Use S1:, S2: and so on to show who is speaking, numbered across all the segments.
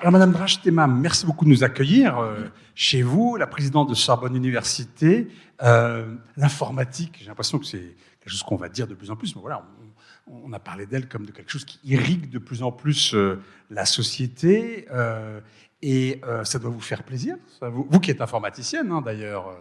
S1: Alors, Madame Drach-Temam, merci beaucoup de nous accueillir euh, chez vous, la présidente de Sorbonne Université. Euh, L'informatique, j'ai l'impression que c'est quelque chose qu'on va dire de plus en plus, mais voilà, on, on a parlé d'elle comme de quelque chose qui irrigue de plus en plus euh, la société. Euh, et euh, ça doit vous faire plaisir, vous, vous, qui êtes informaticienne hein, d'ailleurs.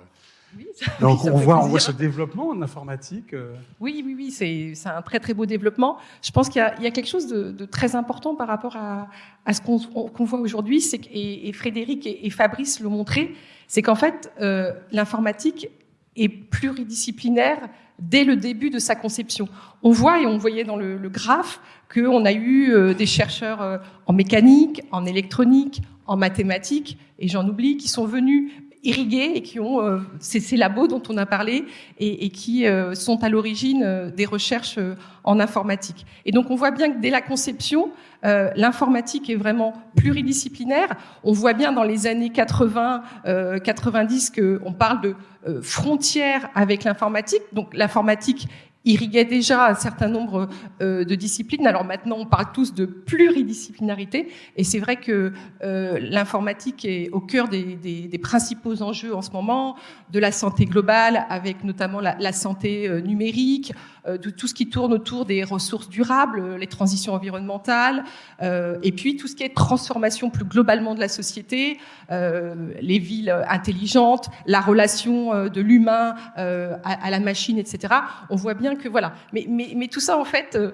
S2: Oui,
S1: Donc
S2: oui,
S1: on, voit, on
S2: plaisir.
S1: voit ce développement en informatique. euh.
S2: Oui, oui, oui, c'est un très très beau développement. Je pense qu'il y, y a quelque chose de, de très important par rapport à, à ce qu'on voit aujourd'hui, et, et Frédéric et, et Fabrice l'ont montré, c'est qu'en fait euh, l'informatique est pluridisciplinaire dès le début de sa conception. On voit et on voyait dans le, le graphe qu'on a eu euh, des chercheurs euh, en mécanique, en électronique, en mathématiques, et j'en oublie, qui sont venus irrigués et qui ont euh, ces, labos dont on a parlé et, qui euh, sont à l'origine euh, des recherches en informatique. Et donc on voit bien que dès la conception, l'informatique est vraiment pluridisciplinaire. On voit bien dans les années 80, euh, 90 qu'on parle de frontières avec l'informatique. Donc l'informatique irriguait déjà un certain nombre euh, de disciplines. Alors maintenant, on parle tous de pluridisciplinarité, et c'est vrai que euh, l'informatique est au cœur des, principaux enjeux en ce moment, de la santé globale, avec notamment la, santé euh, numérique, de tout ce qui tourne autour des ressources durables, les transitions environnementales, et puis tout ce qui est transformation plus globalement de la société, les villes intelligentes, la relation de l'humain à, la machine, etc. On voit bien que voilà. Mais, mais, mais tout ça en fait euh,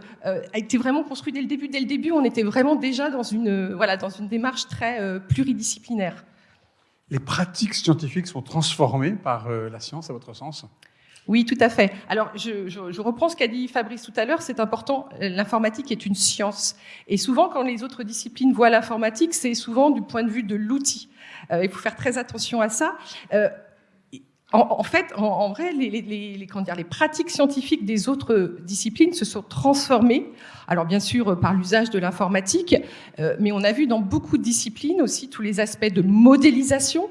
S2: a été vraiment construit dès le début. Dès le début, on était vraiment déjà dans une euh, voilà dans une démarche très euh, pluridisciplinaire.
S1: Les pratiques scientifiques sont transformées par euh, la science, à votre sens?
S2: Oui, tout à fait. Alors, je, je, je reprends ce qu'a dit Fabrice tout à l'heure. C'est important. L'informatique est une science. Et souvent, quand les autres disciplines voient l'informatique, c'est souvent du point de vue de l'outil. Euh, il faut faire très attention à ça. Euh, en, en, fait, en, vrai, les, pratiques scientifiques des autres disciplines se sont transformées. Alors, bien sûr, par l'usage de l'informatique, euh, mais on a vu dans beaucoup de disciplines aussi tous les aspects de modélisation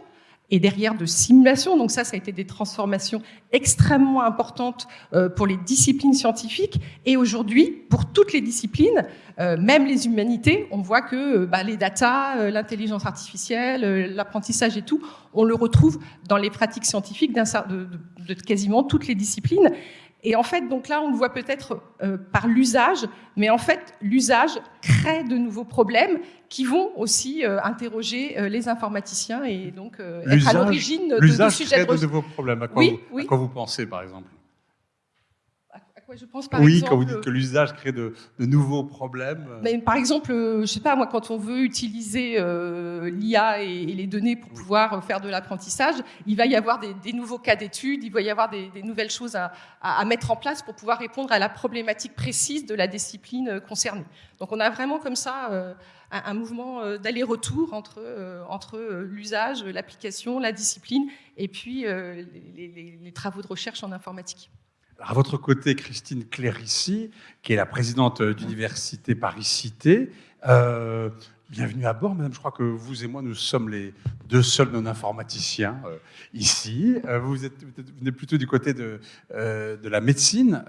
S2: et derrière de simulation. Donc ça, ça a été des transformations extrêmement importantes euh, pour les disciplines scientifiques. Et aujourd'hui, pour toutes les disciplines, euh, même les humanités, on voit que bah, les data, euh, l'intelligence artificielle, l'apprentissage et tout, on le retrouve dans les pratiques scientifiques de, de, quasiment toutes les disciplines. Et en fait, donc là, on le voit peut-être euh, par l'usage, mais en fait, l'usage crée de nouveaux problèmes qui vont aussi euh, interroger euh, les informaticiens et donc euh, être à l'origine de,
S1: de
S2: sujets
S1: de nouveaux problèmes. À quoi,
S2: oui,
S1: vous,
S2: oui.
S1: à quoi vous pensez, par exemple?
S2: À quoi je pense, par
S1: oui,
S2: exemple,
S1: quand vous dites que l'usage crée de, de, nouveaux problèmes.
S2: Mais par exemple, je sais pas moi, quand on veut utiliser euh, l'IA et, et, les données pour pouvoir faire de l'apprentissage, il va y avoir des, des nouveaux cas d'études, il va y avoir des, des nouvelles choses à, à, à, mettre en place pour pouvoir répondre à la problématique précise de la discipline concernée. Donc on a vraiment comme ça euh, un, un, mouvement euh, d'aller-retour entre euh, entre l'usage, l'application, la discipline et puis euh, les, les, les travaux de recherche en informatique.
S1: À votre côté, Christine Clérici, qui est la présidente d'Université Paris-Cité. Euh, bienvenue à bord, madame. Je crois que vous et moi, nous sommes les deux seuls non-informaticiens euh, ici. Euh, vous, êtes, venez plutôt du côté de, la médecine.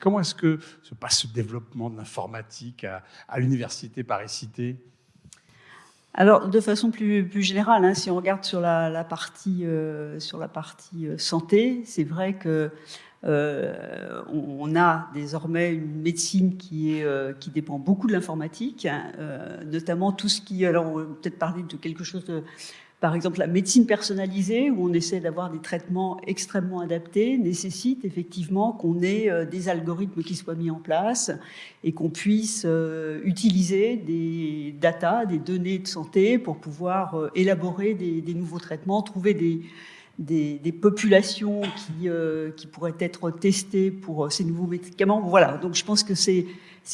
S1: Comment est-ce que se passe ce développement de l'informatique à, l'Université Paris-Cité
S3: alors, de façon plus, générale, hein, si on regarde la, partie, sur la partie santé, c'est vrai que euh, on a désormais une médecine qui, est, euh, qui dépend beaucoup de l'informatique, hein, euh, notamment tout ce qui, alors on peut-être parler de quelque chose de, par exemple la médecine personnalisée, où on essaie d'avoir des traitements extrêmement adaptés, nécessite effectivement qu'on ait des algorithmes qui soient mis en place et qu'on puisse utiliser des data, des données de santé pour pouvoir élaborer des nouveaux traitements, trouver des des, populations qui, euh, qui pourraient être testées pour ces nouveaux médicaments. Voilà, donc je pense que c'est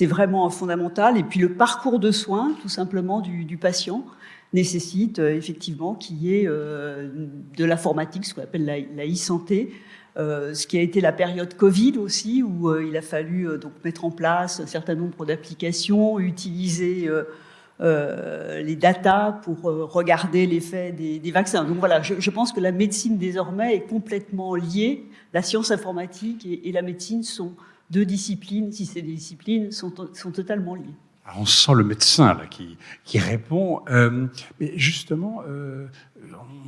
S3: vraiment fondamental. Et puis le parcours de soins, tout simplement, du, patient nécessite euh, effectivement qu'il y ait euh, de l'informatique, ce qu'on appelle la, e-santé, euh, ce qui a été la période Covid aussi, où il a fallu donc mettre en place un certain nombre d'applications, utiliser euh, les datas pour euh, regarder l'effet des, vaccins. Donc voilà, je, pense que la médecine désormais est complètement liée. La science informatique et, la médecine sont deux disciplines, si des disciplines, sont, sont totalement liées.
S1: on sent le médecin là, qui, qui répond. Euh, mais justement,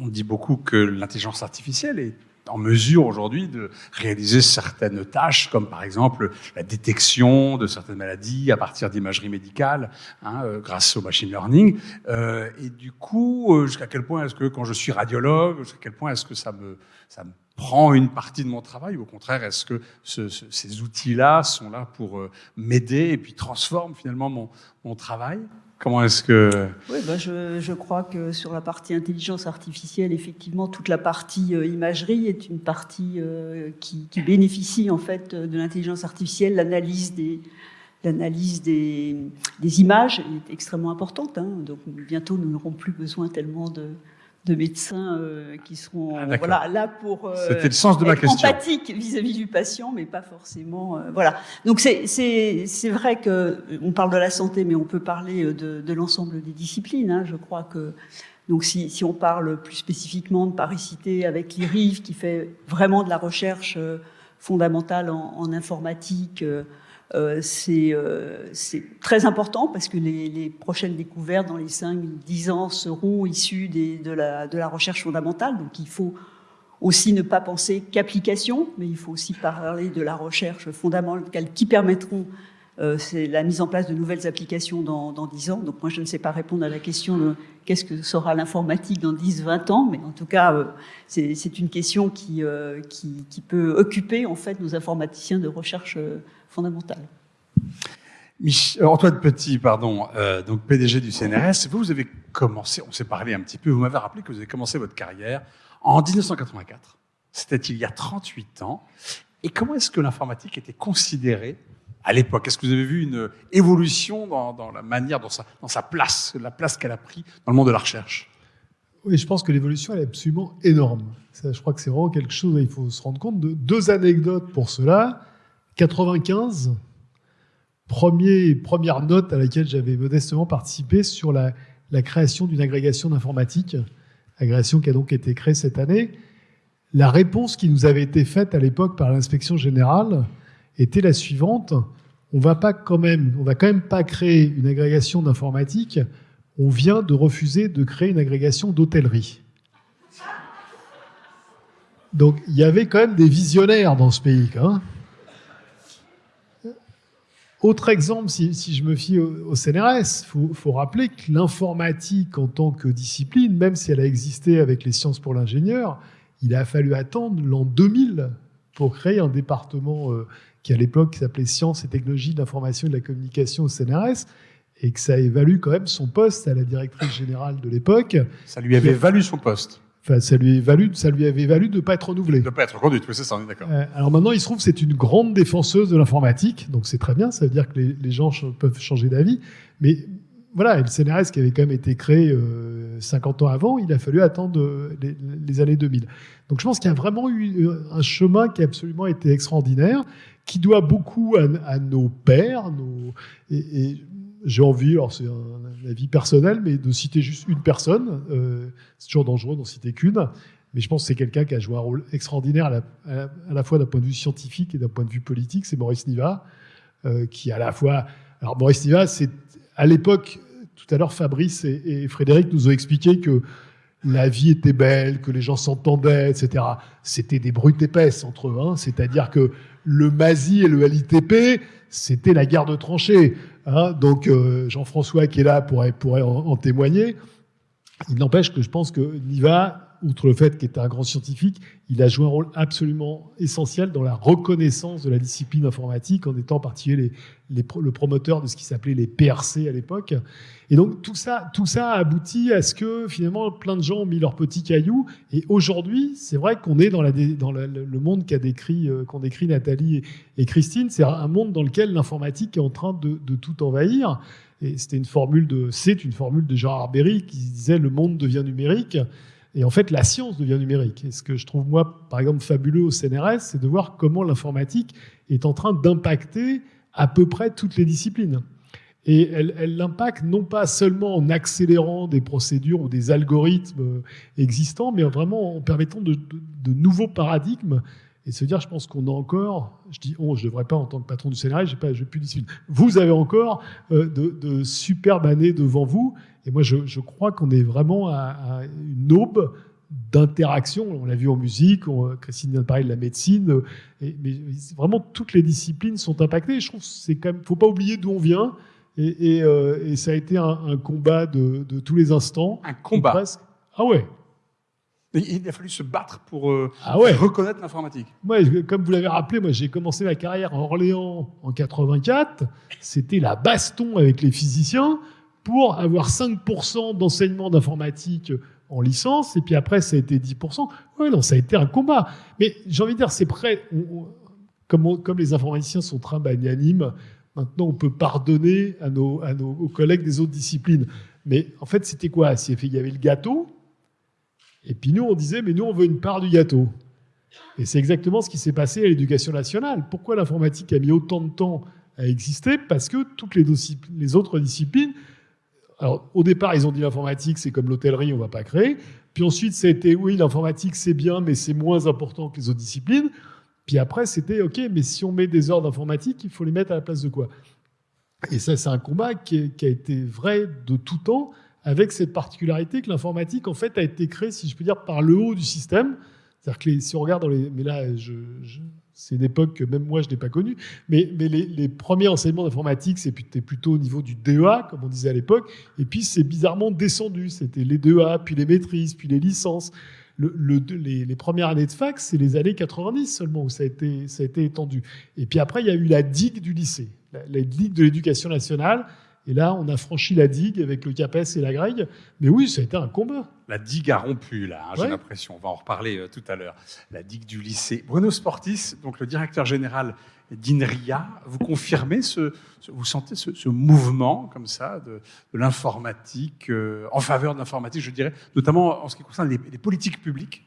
S1: on dit beaucoup que l'intelligence artificielle est en mesure aujourd'hui de réaliser certaines tâches, comme par exemple la détection de certaines maladies à partir d'imagerie médicale, hein, euh, grâce au machine learning. Euh, et du coup, euh, jusqu'à quel point est-ce que quand je suis radiologue, jusqu'à quel point est-ce que ça me, ça me prend une partie de mon travail ou au contraire, est-ce que ce, ces outils-là sont là pour m'aider et puis transforment finalement mon, mon travail? Comment est-ce que...
S3: Oui, ben je, je, crois que sur la partie intelligence artificielle, effectivement, toute la partie euh, imagerie est une partie euh, qui, qui, bénéficie en fait de l'intelligence artificielle. L'analyse des, l'analyse des, des, images est extrêmement importante. Hein. Donc bientôt, nous n'aurons plus besoin tellement de, de médecins euh, qui seront ah, voilà, là pour
S1: euh, C'était le sens de ma question.
S3: empathique vis-à-vis du patient, mais pas forcément. Euh, voilà. Donc c'est vrai que on parle de la santé, mais on peut parler de, de l'ensemble des disciplines. Hein. Je crois que donc si, si, on parle plus spécifiquement de Paris-Cité avec l'IRIV qui fait vraiment de la recherche fondamentale en, en informatique. Euh, euh, c'est très important parce que les, prochaines découvertes dans les 5-10 ans seront issues de, la, recherche fondamentale. Donc il faut aussi ne pas penser qu'application, mais il faut aussi parler de la recherche fondamentale qui permettront euh, la mise en place de nouvelles applications dans, dans 10 ans. Donc moi, je ne sais pas répondre à la question de qu'est-ce que sera l'informatique dans 10, 20 ans, mais en tout cas, c'est une question qui, qui, qui, peut occuper en fait nos informaticiens de recherche euh, fondamentale.
S1: Antoine Petit, pardon, donc PDG du CNRS, vous, vous avez commencé, on s'est parlé un petit peu, vous m'avez rappelé que vous avez commencé votre carrière en 1984. C'était il y a 38 ans. Et comment est-ce que l'informatique était considérée à l'époque? Est-ce que vous avez vu une évolution dans, la manière, dans sa, dans sa place, la place qu'elle a pris dans le monde de la recherche?
S4: Oui, je pense que l'évolution est absolument énorme. je crois que c'est vraiment quelque chose, il faut se rendre compte de deux anecdotes pour cela. 95, premier, première note à laquelle j'avais modestement participé sur la, création d'une agrégation d'informatique, agrégation qui a donc été créée cette année. La réponse qui nous avait été faite à l'époque par l'inspection générale, était la suivante. On va pas quand même, on va quand même pas créer une agrégation d'informatique. On vient de refuser de créer une agrégation d'hôtellerie. Donc il y avait quand même des visionnaires dans ce pays. Hein. Autre exemple, si, je me fie au, CNRS, il faut, rappeler que l'informatique en tant que discipline, même si elle a existé avec les sciences pour l'ingénieur, il a fallu attendre l'an 2000 pour créer un département euh, qui à l'époque s'appelait Sciences et technologies de l'information et de la communication au CNRS, et que ça évalue quand même son poste à la directrice générale de l'époque.
S1: Ça lui avait valu son poste.
S4: Enfin, ça lui, valu, ça lui avait valu de ne pas être renouvelé.
S1: De ne pas être reconduite, oui, c'est ça, on est d'accord.
S4: Euh, alors maintenant, il se trouve que c'est une grande défenseuse de l'informatique, donc c'est très bien, ça veut dire que les, les gens peuvent changer d'avis. Mais voilà, le CNRS qui avait quand même été créé euh, 50 ans avant, il a fallu attendre euh, les, les, années 2000. Donc je pense qu'il y a vraiment eu euh, un chemin qui a absolument été extraordinaire qui doit beaucoup à, nos pères. Nos, et, j'ai envie, alors c'est un, avis personnel, mais de citer juste une personne. Euh, c'est toujours dangereux d'en citer qu'une. Mais je pense que c'est quelqu'un qui a joué un rôle extraordinaire à la, fois d'un point de vue scientifique et d'un point de vue politique. C'est Maurice Niva, euh, qui à la fois. Alors Maurice Niva, c'est à l'époque, tout à l'heure, Fabrice et, Frédéric nous ont expliqué que la vie était belle, que les gens s'entendaient, etc. C'était des brutes épaisses entre eux. Hein. C'est-à-dire que le MASI et le LITP, c'était la guerre de tranchées. Hein. Donc euh, Jean-François qui est là pourrait, pourrait en, témoigner. Il n'empêche que je pense que Niva, outre le fait qu'il était un grand scientifique, il a joué un rôle absolument essentiel dans la reconnaissance de la discipline informatique, en étant en particulier le promoteur de ce qui s'appelait les PRC à l'époque. Et donc tout ça, tout ça a abouti à ce que finalement plein de gens ont mis leurs petits cailloux. Et aujourd'hui, c'est vrai qu'on est dans, le monde qu'a décrit, euh, qu'ont décrit Nathalie et, Christine. C'est un monde dans lequel l'informatique est en train de, tout envahir. Et c'était une formule de, c'est une formule de Jean Arbery qui disait le monde devient numérique. Et en fait, la science devient numérique. Et ce que je trouve, moi, par exemple, fabuleux au CNRS, c'est de voir comment l'informatique est en train d'impacter à peu près toutes les disciplines. Et elle, l'impacte non pas seulement en accélérant des procédures ou des algorithmes existants, mais vraiment en permettant de, nouveaux paradigmes et se dire, je pense qu'on a encore, je dis on, je ne devrais pas en tant que patron du CNRS, pas, j'ai plus discipline. Vous avez encore euh, de, superbes années devant vous, et moi je, je crois qu'on est vraiment à, à, une aube d'interaction. On l'a vu en musique, on, Christine vient de parler de la médecine, et, mais vraiment toutes les disciplines sont impactées. Je trouve c'est quand même, faut pas oublier d'où on vient, et, et, euh, et ça a été un, un combat de, de, tous les instants.
S1: Un combat.
S4: Presque. Ah ouais.
S1: Il a fallu se battre pour euh,
S4: ah ouais.
S1: reconnaître l'informatique.
S4: Comme vous l'avez rappelé, moi j'ai commencé ma carrière à Orléans en 84. C'était la baston avec les physiciens pour avoir 5% d'enseignement d'informatique en licence, et puis après ça a été 10%. Ouais, non, ça a été un combat. Mais j'ai envie de dire, c'est prêt. Comme, les informaticiens sont très magnanimes, maintenant on peut pardonner à nos, aux collègues des autres disciplines. Mais en fait, c'était quoi? Il y avait le gâteau, et puis nous, on disait, mais nous, on veut une part du gâteau. Et c'est exactement ce qui s'est passé à l'éducation nationale. Pourquoi l'informatique a mis autant de temps à exister? Parce que toutes les, autres disciplines, alors au départ, ils ont dit l'informatique, c'est comme l'hôtellerie, on va pas créer. Puis ensuite, ça a été, oui, l'informatique, c'est bien, mais c'est moins important que les autres disciplines. Puis après, c'était, OK, mais si on met des heures d'informatique, il faut les mettre à la place de quoi? Et ça, c'est un combat qui, qui a été vrai de tout temps avec cette particularité que l'informatique, en fait, a été créée, si je peux dire, par le haut du système. C'est-à-dire que si on regarde dans les... Mais là, c'est une époque que même moi, je n'ai pas connue. Mais, les, premiers enseignements d'informatique, c'était plutôt au niveau du DEA, comme on disait à l'époque. Et puis, c'est bizarrement descendu. C'était les DEA, puis les maîtrises, puis les licences. Le, le, les, les, premières années de fac, c'est les années 90 seulement où ça a, été, ça a été étendu. Et puis après, il y a eu la digue du lycée, la, la digue de l'éducation nationale, et là, on a franchi la digue avec le CAPES et la grègue. Mais oui, ça a été un combat.
S1: La digue a rompu, là, hein, j'ai l'impression. On va en reparler euh, tout à l'heure. La digue du lycée. Bruno Sportis, donc le directeur général d'INRIA, vous confirmez ce, ce vous sentez ce, ce, mouvement comme ça de, de l'informatique, euh, en faveur de l'informatique, je dirais, notamment en ce qui concerne les, les politiques publiques?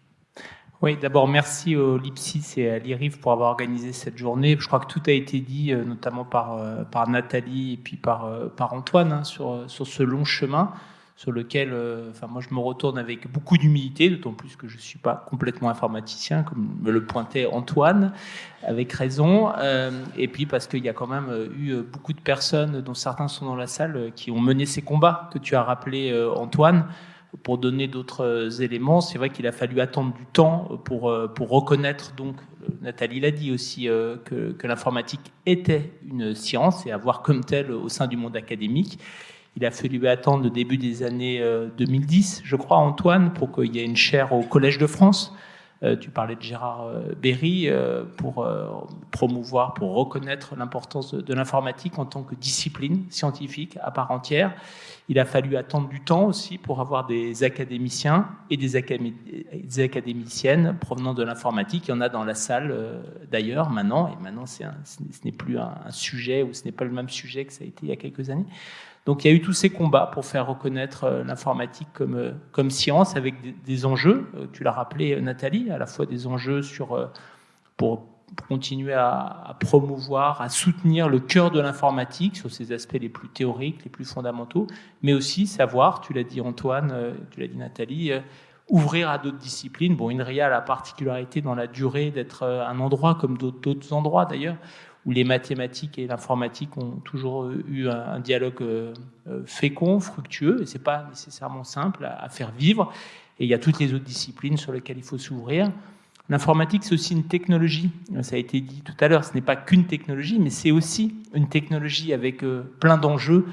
S5: Oui, d'abord merci au Lipsis et à l'IRIF pour avoir organisé cette journée. Je crois que tout a été dit, euh, notamment par, euh, par Nathalie et puis par, euh, par Antoine, hein, sur, sur ce long chemin sur lequel, enfin moi je me retourne avec beaucoup d'humilité, d'autant plus que je suis pas complètement informaticien, comme me le pointait Antoine, avec raison, et puis parce qu'il y a quand même eu beaucoup de personnes, dont certains sont dans la salle, qui ont mené ces combats que tu as rappelé Antoine pour donner d'autres éléments, c'est vrai qu'il a fallu attendre du temps pour, euh, pour reconnaître, donc Nathalie l'a dit aussi, euh, que, que l'informatique était une science et avoir comme telle au sein du monde académique. Il a fallu attendre le début des années 2010, euh, je crois, Antoine, pour qu'il y ait une chaire au Collège de France euh, tu parlais de Gérard euh, Berry euh, pour promouvoir, pour reconnaître l'importance de, l'informatique en tant que discipline scientifique à part entière. Il a fallu attendre du temps aussi pour avoir des académiciens et des, académiciennes provenant de l'informatique. Il y en a dans la salle d'ailleurs maintenant, et maintenant ce n'est plus un, un, sujet ou ce n'est pas le même sujet que ça a été il y a quelques années. Donc il y a eu tous ces combats pour faire reconnaître euh, l'informatique comme, euh, comme science avec des, enjeux, euh, tu l'as rappelé Nathalie, à la fois des enjeux pour continuer à, à, promouvoir, à soutenir le cœur de l'informatique sur ses aspects les plus théoriques, les plus fondamentaux, mais aussi savoir, tu l'as dit Antoine, tu l'as dit Nathalie, ouvrir à d'autres disciplines. Bon, INRIA a la particularité dans la durée d'être un endroit comme d'autres endroits d'ailleurs, où les mathématiques et l'informatique ont toujours eu un, dialogue euh, euh, fécond, fructueux, et c'est pas nécessairement simple à, faire vivre. Et il y a toutes les autres disciplines sur lesquelles il faut s'ouvrir. L'informatique, c'est aussi une technologie. Ça a été dit tout à l'heure, ce n'est pas qu'une technologie, mais c'est aussi une technologie avec euh, plein d'enjeux,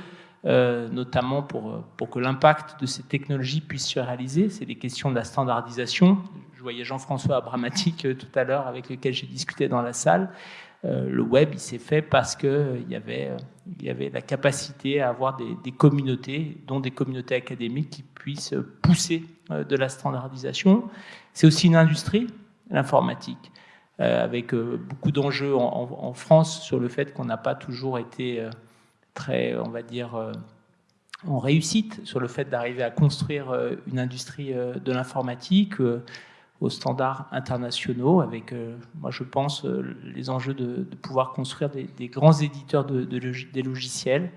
S5: notamment pour, pour que l'impact de ces technologies puisse se réaliser. C'est les questions de la standardisation. Je voyais Jean-François Abramatique tout à l'heure, avec lequel j'ai discuté dans la salle. Euh, le web, il s'est fait parce qu'il euh, y, avait, euh, il y avait la capacité à avoir des, communautés, dont des communautés académiques, qui puissent pousser de la standardisation. C'est aussi une industrie, l'informatique, avec beaucoup d'enjeux en, en, France sur le fait qu'on n'a pas toujours été très, on va dire, en réussite sur le fait d'arriver à construire une industrie de l'informatique aux standards internationaux, avec, euh, moi je pense, euh, les enjeux de, pouvoir construire des, grands éditeurs de, de, des logiciels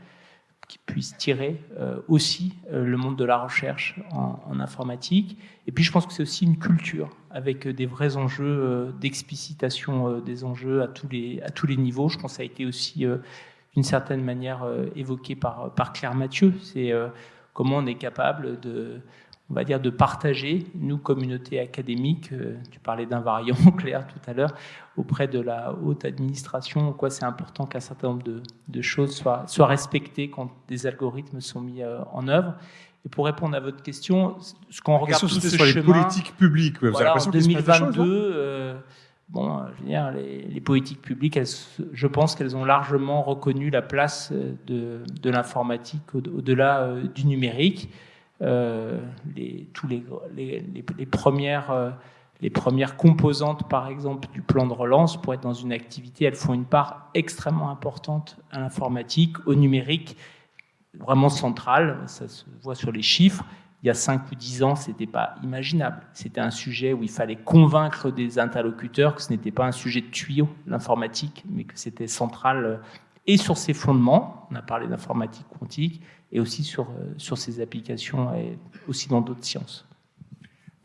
S5: qui puisse tirer aussi le monde de la recherche en, informatique. Et puis je pense que c'est aussi une culture avec des vrais enjeux d'explicitation des enjeux à tous, les, à tous les niveaux. Je pense que ça a été aussi d'une certaine manière évoqué par Claire Mathieu. C'est comment on est capable de on va dire, de partager, nous, communauté académique, euh, tu parlais d'un variant clair tout à l'heure, auprès de la haute administration, quoi c'est important qu'un certain nombre de, choses soient, soient, respectées quand des algorithmes sont mis euh, en œuvre. Et pour répondre à votre question, ce qu'on regarde tout ce
S1: sur les politiques publiques,
S5: vous avez en 2022, euh, bon, je veux dire, les, politiques publiques, je pense qu'elles ont largement reconnu la place de, de l'informatique au-delà du numérique. Euh, les, les, premières, euh, premières composantes, par exemple, du plan de relance, pour être dans une activité, elles font une part extrêmement importante à l'informatique, au numérique, vraiment centrale. Ça se voit sur les chiffres. Il y a 5 ou 10 ans, ce n'était pas imaginable. C'était un sujet où il fallait convaincre des interlocuteurs que ce n'était pas un sujet de tuyau, l'informatique, mais que c'était central euh, et sur ses fondements. On a parlé d'informatique quantique et aussi sur, euh, sur ses applications et aussi dans d'autres sciences.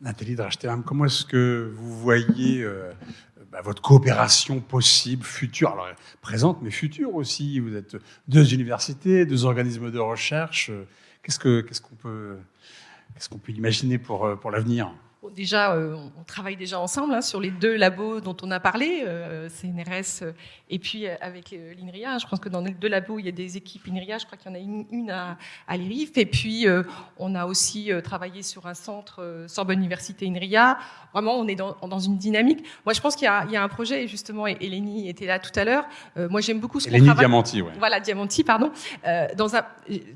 S1: Nathalie Drachterham, comment est-ce que vous voyez euh, bah, votre coopération possible, future, alors présente, mais future aussi? Vous êtes deux universités, deux organismes de recherche. Qu'est-ce qu'on ce qu'on peut, qu'est-ce qu'on peut imaginer pour, euh, pour l'avenir?
S2: Déjà, euh, on travaille déjà ensemble hein, sur les deux labos dont on a parlé, euh, CNRS euh, et puis avec l'INRIA. Je pense que dans les deux labos, il y a des équipes INRIA. Je crois qu'il y en a une, à, à l'IRIF. Et puis, on a aussi travaillé sur un centre Sorbonne Université INRIA. Vraiment, on est dans, dans une dynamique. Moi, je pense qu'il y, y, a un projet, justement, et Eleni était là tout à l'heure. moi, j'aime beaucoup ce qu'on travaille.
S1: Diamanti, ouais.
S2: Voilà, Diamanti, pardon. dans, un,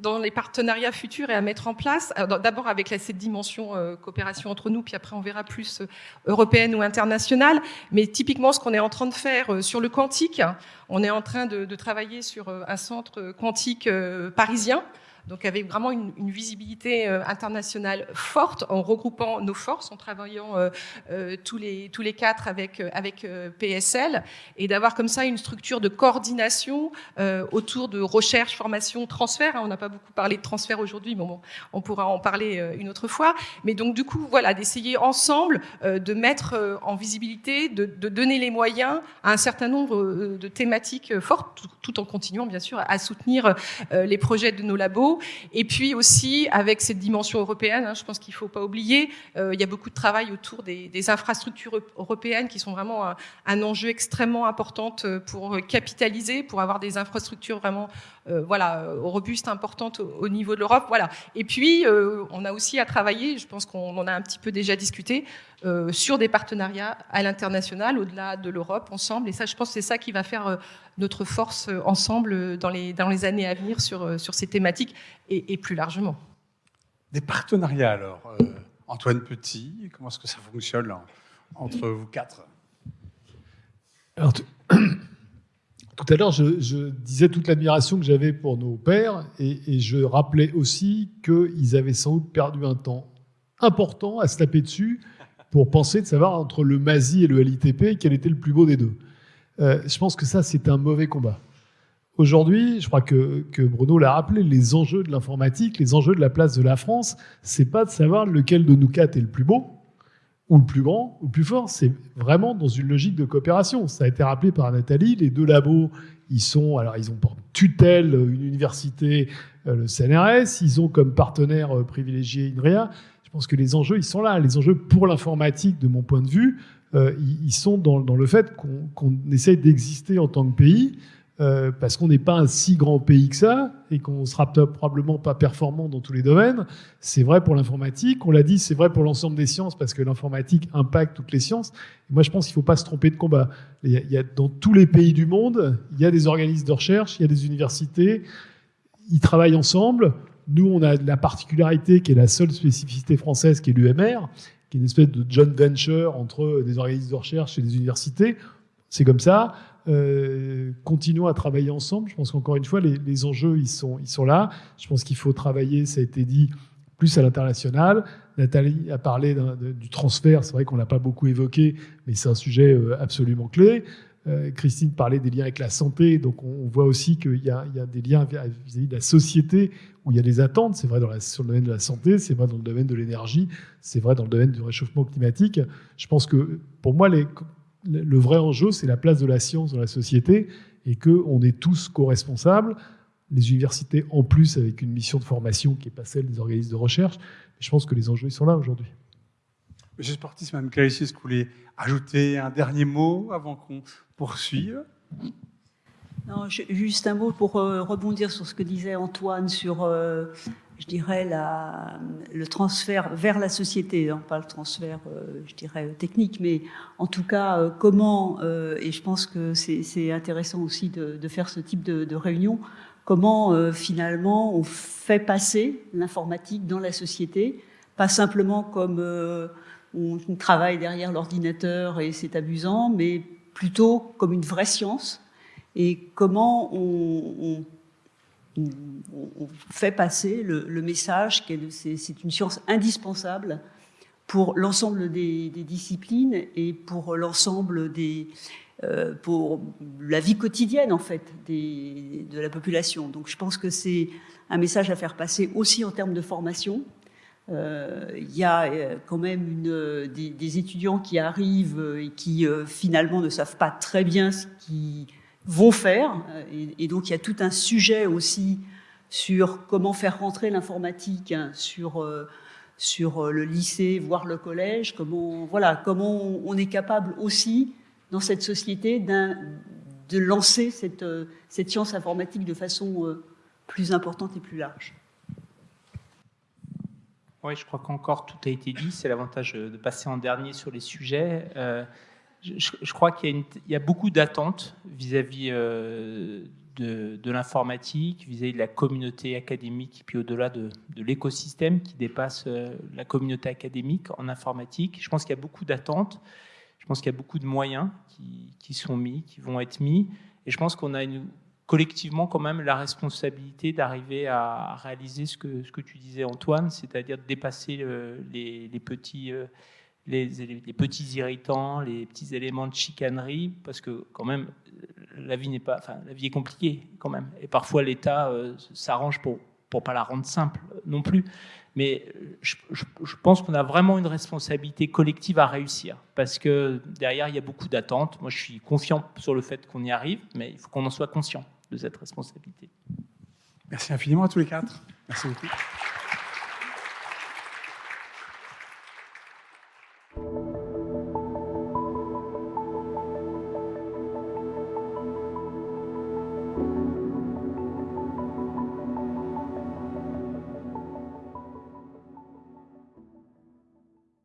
S2: dans les partenariats futurs et à mettre en place, d'abord avec la, cette dimension coopération entre nous, puis après on verra plus euh, européenne ou internationale, mais typiquement ce qu'on est en train de faire euh, sur le quantique, on est en train de, de travailler sur euh, un centre quantique parisien donc avec vraiment une, une visibilité euh, internationale forte en regroupant nos forces, en travaillant euh, euh, tous, les, tous les quatre avec, avec PSL, et d'avoir comme ça une structure de coordination autour de recherche, formation, transfert. Hein, on n'a pas beaucoup parlé de transfert aujourd'hui, mais bon, on pourra en parler une autre fois. Mais donc du coup, voilà, d'essayer ensemble de mettre en visibilité, de, de, donner les moyens à un certain nombre de thématiques fortes, tout, tout en continuant bien sûr à soutenir les projets de nos labos et puis aussi avec cette dimension européenne, hein, je pense qu'il ne faut pas oublier, euh, il y a beaucoup de travail autour des, infrastructures européennes qui sont vraiment un, enjeu extrêmement important euh, pour capitaliser, pour avoir des infrastructures vraiment euh, voilà, robustes, importantes au, niveau de l'Europe. Voilà. Et puis, on a aussi à travailler, je pense qu'on en a un petit peu déjà discuté, sur des partenariats à l'international, au-delà de l'Europe, ensemble. Et ça, je pense que c'est ça qui va faire notre force euh, ensemble euh, dans les, dans les années à venir sur, euh, sur ces thématiques et, plus largement.
S1: Des partenariats alors Antoine Petit, comment est-ce que ça fonctionne entre vous quatre?
S4: Alors, tout à l'heure, je, disais toute l'admiration que j'avais pour nos pères et, et je rappelais aussi qu'ils avaient sans doute perdu un temps important à se taper dessus pour penser de savoir entre le MASI et le LITP quel était le plus beau des deux. Euh, je pense que ça, c'est un mauvais combat. Aujourd'hui, je crois que, que Bruno l'a rappelé, les enjeux de l'informatique, les enjeux de la place de la France, c'est pas de savoir lequel de nous quatre est le plus beau, ou le plus grand, ou le plus fort. C'est vraiment dans une logique de coopération. Ça a été rappelé par Nathalie. Les deux labos, ils sont, alors ils ont pour tutelle une université, euh, le CNRS. Ils ont comme partenaire euh, privilégié INRIA. Je pense que les enjeux, ils sont là. Les enjeux pour l'informatique, de mon point de vue, euh, ils sont dans, le fait qu'on essaye d'exister en tant que pays, euh, parce qu'on n'est pas un si grand pays que ça, et qu'on sera probablement pas performant dans tous les domaines. C'est vrai pour l'informatique, on l'a dit, c'est vrai pour l'ensemble des sciences, parce que l'informatique impacte toutes les sciences. moi, je pense qu'il ne faut pas se tromper de combat. Il y a, dans tous les pays du monde, il y a des organismes de recherche, il y a des universités, ils travaillent ensemble. Nous, on a la particularité qui est la seule spécificité française, qui est l'UMR, une espèce de joint venture entre des organismes de recherche et des universités. C'est comme ça. Euh, continuons à travailler ensemble. Je pense qu'encore une fois, les, enjeux, ils sont, ils sont là. Je pense qu'il faut travailler, ça a été dit, plus à l'international. Nathalie a parlé du transfert. C'est vrai qu'on l'a pas beaucoup évoqué, mais c'est un sujet euh, absolument clé. Christine parlait des liens avec la santé, donc on, voit aussi qu'il y, a des liens vis-à-vis de la société où il y a des attentes. C'est vrai dans sur le domaine de la santé, c'est vrai dans le domaine de l'énergie, c'est vrai dans le domaine du réchauffement climatique. Je pense que pour moi, le vrai enjeu, c'est la place de la science dans la société et qu'on est tous co-responsables. Les universités, en plus, avec une mission de formation qui n'est pas celle des organismes de recherche. je pense que les enjeux ils sont là aujourd'hui.
S1: Monsieur Sportis, Mme Clarici, est-ce que vous voulez ajouter un dernier mot avant qu'on poursuive
S3: non, juste un mot pour euh, rebondir sur ce que disait Antoine sur, euh, je dirais, le transfert vers la société, hein, pas le transfert, euh, je dirais, technique, mais en tout cas, comment, et je pense que c'est intéressant aussi de, faire ce type de, de réunion, comment finalement on fait passer l'informatique dans la société, pas simplement comme on travaille derrière l'ordinateur et c'est amusant, mais plutôt comme une vraie science et comment on, fait passer le, message que c'est une science indispensable pour l'ensemble des, disciplines et pour l'ensemble des euh, pour la vie quotidienne en fait de la population. Donc je pense que c'est un message à faire passer aussi en termes de formation. Euh, il y a euh, quand même une, des, étudiants qui arrivent et qui finalement ne savent pas très bien ce qui vont faire. Et, donc il y a tout un sujet aussi sur comment faire rentrer l'informatique hein, sur euh, euh, le lycée, voire le collège. Comment voilà comment on est capable aussi dans cette société de lancer euh, cette science informatique de façon plus importante et plus large.
S5: Oui, je crois qu'encore tout a été dit. C'est l'avantage de passer en dernier sur les sujets je, crois qu'il y, a beaucoup d'attentes vis-à-vis euh, de, l'informatique, vis-à-vis de la communauté académique, puis au-delà de, l'écosystème qui dépasse euh, la communauté académique en informatique. Je pense qu'il y a beaucoup d'attentes. Je pense qu'il y a beaucoup de moyens qui, sont mis, qui vont être mis. Et je pense qu'on a collectivement quand même la responsabilité d'arriver à réaliser ce que, ce que tu disais Antoine, c'est-à-dire de dépasser euh, les, petits les, petits irritants, les petits éléments de chicanerie, parce que quand même, la vie n'est pas, enfin, la vie est compliquée quand même, et parfois l'État euh, s'arrange pour pour pas la rendre simple non plus. Mais je, pense qu'on a vraiment une responsabilité collective à réussir, parce que derrière il y a beaucoup d'attentes. Moi, je suis confiant sur le fait qu'on y arrive, mais il faut qu'on en soit conscient de cette responsabilité.
S1: Merci infiniment à tous les quatre. Merci beaucoup.